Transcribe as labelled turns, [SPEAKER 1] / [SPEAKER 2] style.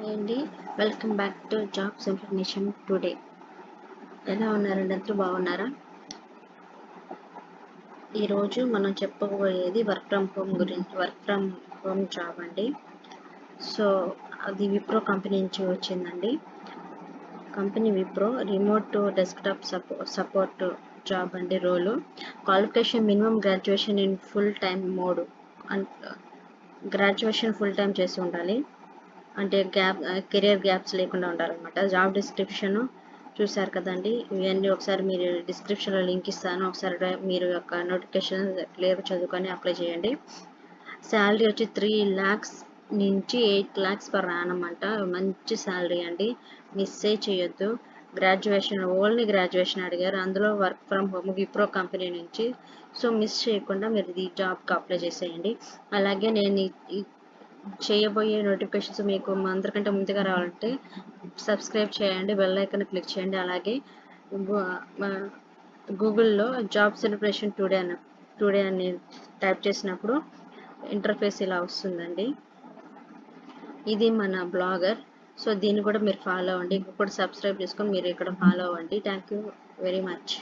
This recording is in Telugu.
[SPEAKER 1] హాయ్ అండి welcome back to jobs information today ఎలా ఉన్నారండి అందరూ బాగున్నారా? ఈరోజు మనం చెప్పబోయేది వర్క్ ఫ్రమ్ హోమ్ గురించి వర్క్ ఫ్రమ్ హోమ్ జాబ్ అండి. సో అది విప్రో కంపెనీ నుంచి వచ్చిందండి. కంపెనీ విప్రో రిమోట్ డెస్క్టాప్ సపో సపోర్ట్ జాబ్ అండి role qualification minimum graduation in full time mode and graduation full time చేసి ఉండాలి. అంటే గ్యాప్ కెరియర్ గ్యాప్స్ లేకుండా ఉండాలన్నమాట జాబ్ డిస్క్రిప్షన్ చూసారు కదండి. ఇవన్నీ ఒకసారి మీరు డిస్క్రిప్షన్లో లింక్ ఇస్తాను. ఒకసారి మీరు యొక్క నోటిఫికేషన్ క్లియర్ చదువుకొని అప్లై చేయండి. శాలరీ వచ్చి త్రీ ల్యాక్స్ నుంచి ఎయిట్ ల్యాక్స్ పర్ యానం అంట. మంచి శాలరీ అండి. మిస్సే చేయొద్దు. గ్రాడ్యుయేషన్ ఓన్లీ గ్రాడ్యుయేషన్ అడిగారు. అందులో work from home Wipro company నుంచి. సో మిస్ చేయకుండా మీరు ఈ జాబ్కి అప్లై చేసేయండి. అలాగే నేను చేయబోయే నోటిఫికేషన్స్ మీకు అందరికంటే ముందుగా రావాలంటే సబ్స్క్రైబ్ చేయండి బెల్ ఐకన్ క్లిక్ చేయండి. అలాగే గూగుల్లో జాబ్ సెలబ్రేషన్ టుడే అని టుడే అని టైప్ చేసినప్పుడు ఇంటర్ఫేస్ ఇలా వస్తుందండి. ఇది మన బ్లాగర్ సో దీన్ని కూడా మీరు ఫాలో అవ్వండి. ఇక్కడ కూడా సబ్స్క్రైబ్ చేసుకొని మీరు ఇక్కడ ఫాలో అవ్వండి. Thank you very much.